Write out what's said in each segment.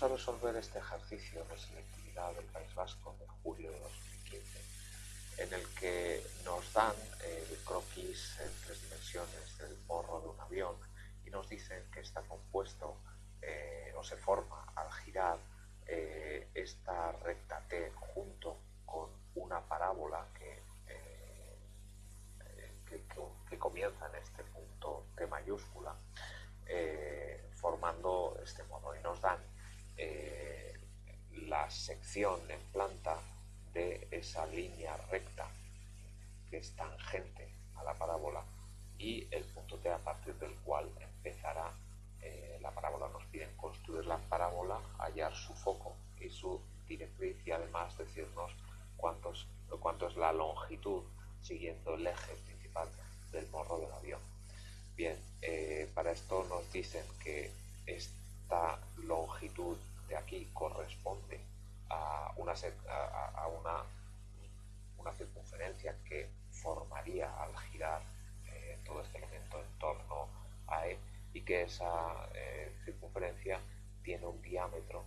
vamos a resolver este ejercicio de selectividad del País Vasco de julio de 2015, en el que nos dan el croquis en tres dimensiones del morro de un avión y nos dicen que está compuesto eh, o se forma al girar eh, esta recta T junto con una parábola que, eh, que, comienza en este punto T mayúscula, formando este modo y nos dan sección en planta de esa línea recta que es tangente a la parábola y el punto T a partir del cual empezará eh, la parábola. Nos piden construir la parábola, hallar su foco eh, todo este elemento en torno a E y que esa eh, circunferencia tiene un diámetro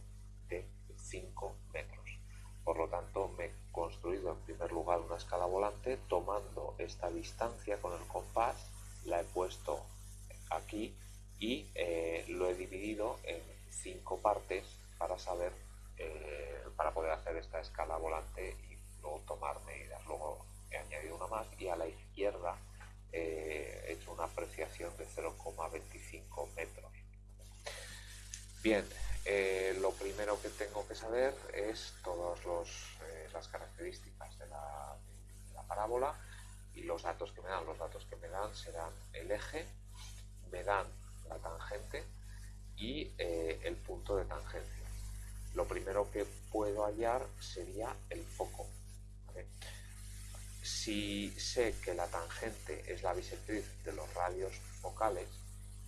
de 5 metros. Por lo tanto, me he construido en primer lugar una escala volante tomando esta distancia con el compás, la he puesto aquí y eh, lo he dividido en cinco partes para saber, para poder hacer esta escala volante y luego tomar medidas. Luego he añadido una más y a la izquierda he hecho una apreciación de 0,25 metros. Bien, eh, lo primero que tengo que saber es todas eh, las características de la, parábola y los datos que me dan. Los datos que me dan serán el eje, me dan la tangente y eh, el punto de tangencia. Lo primero que puedo hallar sería el foco. Si sé que la tangente es la bisectriz de los radios focales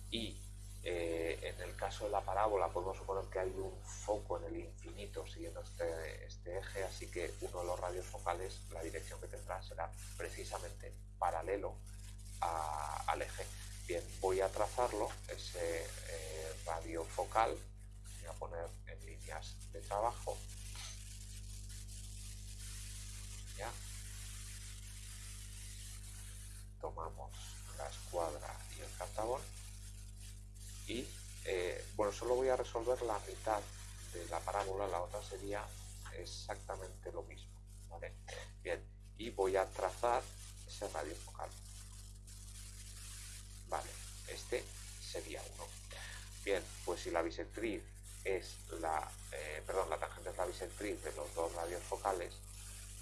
y eh, en el caso de la parábola podemos suponer que hay un foco en el infinito siguiendo este, este eje, así que uno de los radios focales, la dirección que tendrá será precisamente paralelo al eje. Bien, voy a trazarlo, ese eh, radio focal, voy a poner en líneas de trabajo. ¿Ya? tomamos la escuadra y el cartabón y eh, bueno, solo voy a resolver la mitad de la parábola, la otra sería exactamente lo mismo. Bien, y voy a trazar ese radio focal. Vale, este sería uno. Bien, pues si la bisectriz es la, eh, perdón, la tangente es la bisectriz de los dos radios focales,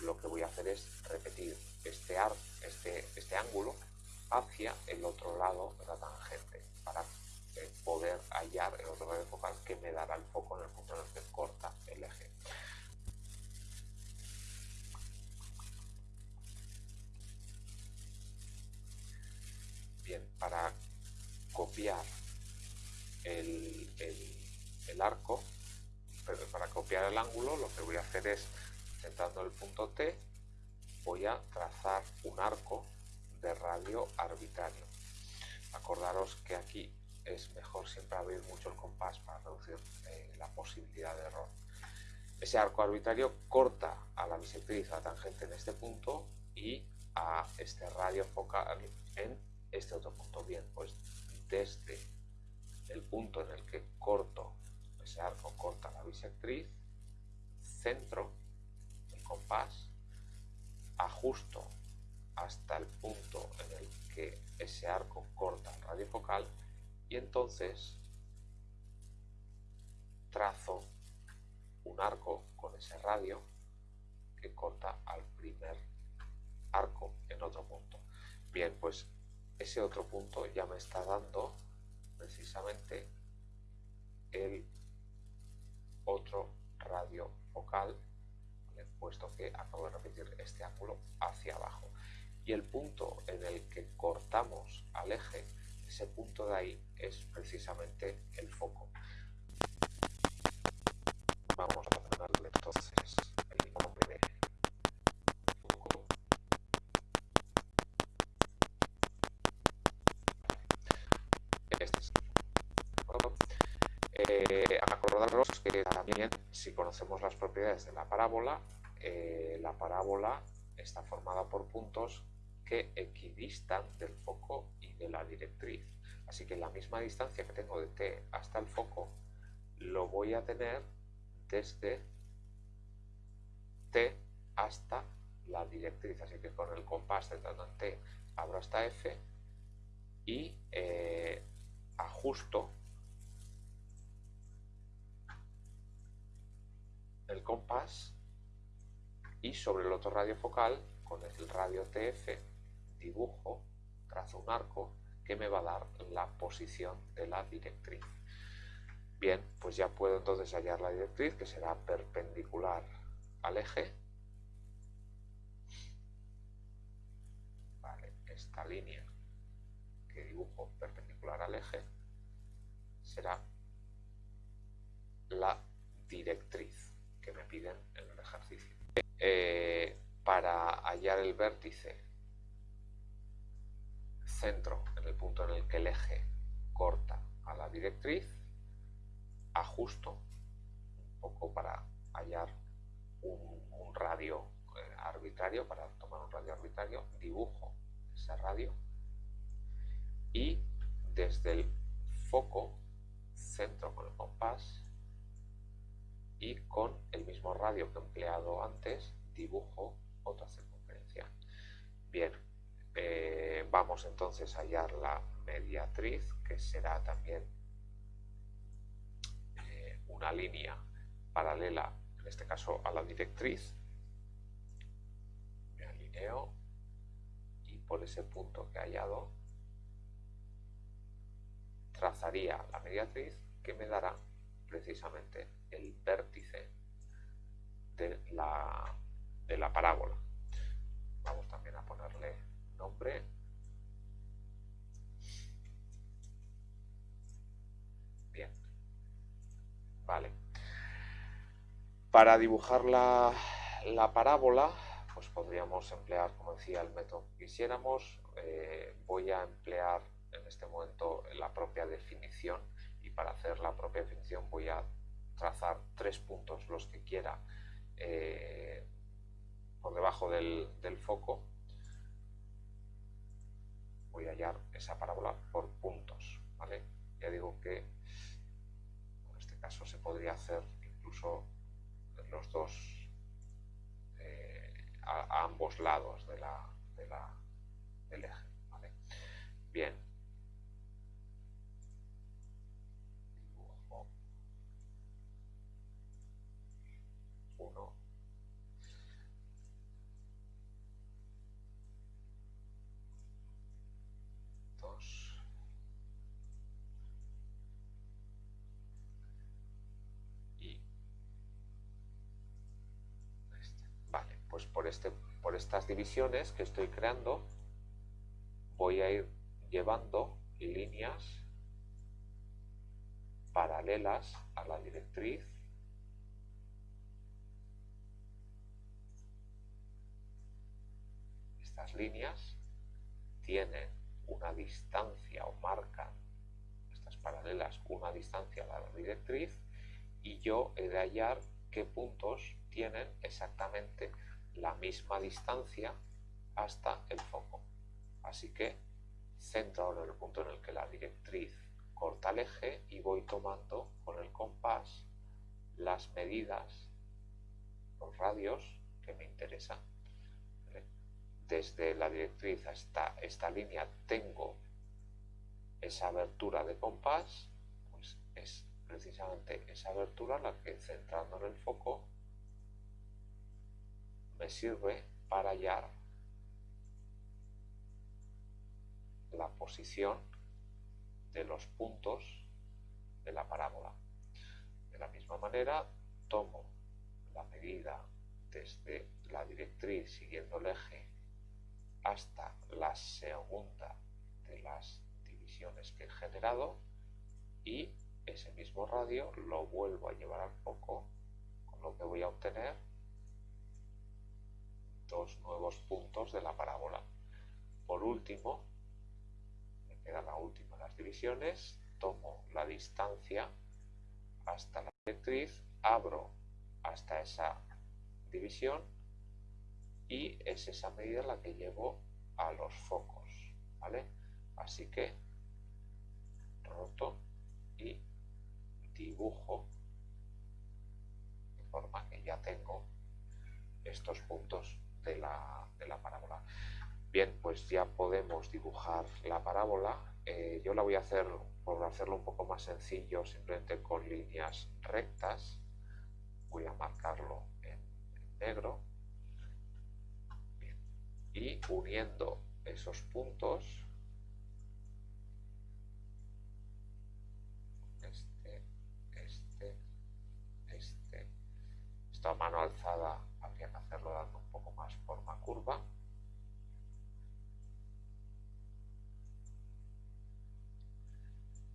lo que voy a hacer es repetir este, ar, este, este ángulo hacia el otro lado hallar el otro radio focal que me dará el foco en el punto en el que corta el eje. Bien, para copiar el, el arco, pero para copiar el ángulo lo que voy a hacer es Centrando el punto T, voy a trazar un arco de radio arbitrario. Acordaros que aquí es mejor siempre abrir mucho el compás para reducir eh, la posibilidad de error. Ese arco arbitrario corta a la bisectriz, a la tangente en este punto y a este radio focal en este otro punto. Bien, pues desde el punto en el que corto, ese arco corta la bisectriz, centro compás, ajusto hasta el punto en el que ese arco corta el radio focal y entonces trazo un arco con ese radio que corta al primer arco en otro punto. Bien, pues ese otro punto ya me está dando precisamente el otro radio focal puesto que acabo de repetir este ángulo hacia abajo. Y el punto en el que cortamos al eje, ese punto de ahí es precisamente el foco. Vamos a ponerle entonces el nombre foco. Este es el Recordaros que también si conocemos las propiedades de la parábola, eh, la parábola está formada por puntos que equidistan del foco la directriz. Así que la misma distancia que tengo de T hasta el foco, lo voy a tener desde T hasta la directriz. Así que con el compás centrando en T abro hasta F y eh, ajusto el compás y sobre el otro radio focal con el radio TF dibujo, trazo un arco que me va a dar la posición de la directriz. Bien, pues ya puedo entonces hallar la directriz que será perpendicular al eje. Esta línea que dibujo perpendicular al eje será la directriz que me piden en el ejercicio. Eh, para hallar el vértice centro en el punto en el que el eje corta a la directriz, ajusto un poco para hallar un, radio eh, arbitrario, para tomar un radio arbitrario, dibujo ese radio y desde el foco centro con el compás y con el mismo radio que he empleado antes dibujo otra circunferencia. Bien, eh, vamos entonces a hallar la mediatriz, que será también eh, una línea paralela, en este caso a la directriz. Me alineo y por ese punto que he hallado trazaría la mediatriz que me dará precisamente el vértice de la, de la parábola. Vamos también a ponerle nombre. Bien. Vale. Para dibujar la, la parábola, pues podríamos emplear, como decía, el método que quisiéramos. Eh, voy a emplear en este momento la propia definición y para hacer la propia definición voy a trazar tres puntos, los que quiera, eh, por debajo del, foco. A esa parábola por puntos. ¿vale? Ya digo que en este caso se podría hacer incluso los dos eh, a, ambos lados de la, del eje. ¿vale? Bien, pues por, este, por estas divisiones que estoy creando voy a ir llevando líneas paralelas a la directriz. Estas líneas tienen una distancia o marcan estas paralelas una distancia a la directriz y yo he de hallar qué puntos tienen exactamente la misma distancia hasta el foco. Así que centro ahora el punto en el que la directriz corta el eje y voy tomando con el compás las medidas, los radios que me interesan. Desde la directriz hasta esta línea tengo esa abertura de compás, pues es precisamente esa abertura la que centrando en el foco me sirve para hallar la posición de los puntos de la parábola. De la misma manera, tomo la medida desde la directriz siguiendo el eje hasta la segunda de las divisiones que he generado y ese mismo radio lo vuelvo a llevar al foco con lo que voy a obtener nuevos puntos de la parábola. Por último, me queda la última de las divisiones, tomo la distancia hasta la directriz, abro hasta esa división y es esa medida la que llevo a los focos, ¿vale? Así que roto y dibujo de forma que ya tengo estos puntos de la, parábola. Bien, pues ya podemos dibujar la parábola. Eh, yo la voy a hacer, por hacerlo un poco más sencillo, simplemente con líneas rectas. Voy a marcarlo en, negro. Y uniendo esos puntos,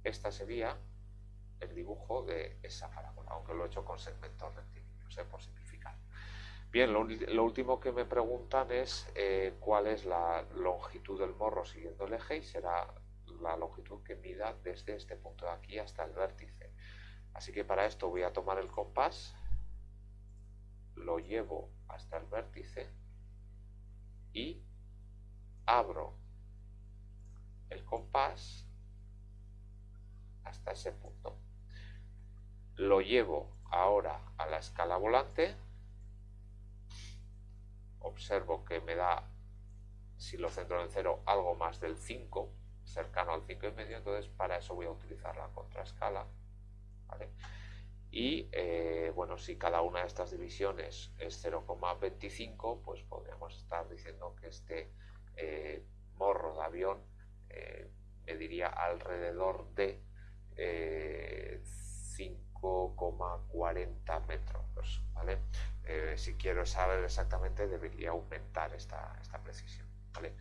Esta sería el dibujo de esa parábola, aunque lo he hecho con segmentos rectilíneos, por simplificar. Bien, lo, último que me preguntan es eh, cuál es la longitud del morro siguiendo el eje y será la longitud que mida desde este punto de aquí hasta el vértice. Así que para esto voy a tomar el compás, lo llevo hasta el vértice y abro el compás hasta ese punto. Lo llevo ahora a la escala volante. Observo que me da, si lo centro en cero, algo más del 5, cercano al 5 y medio, entonces para eso voy a utilizar la contraescala. Y eh, bueno, si cada una de estas divisiones es 0,25, pues podríamos estar diciendo que este eh, morro de avión eh, mediría alrededor de 5,40 metros. ¿vale? Eh, si quiero saber exactamente, debería aumentar esta, esta precisión. ¿vale?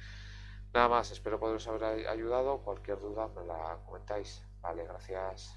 Nada más, espero poderos haber ayudado. Cualquier duda me la comentáis. Vale, gracias.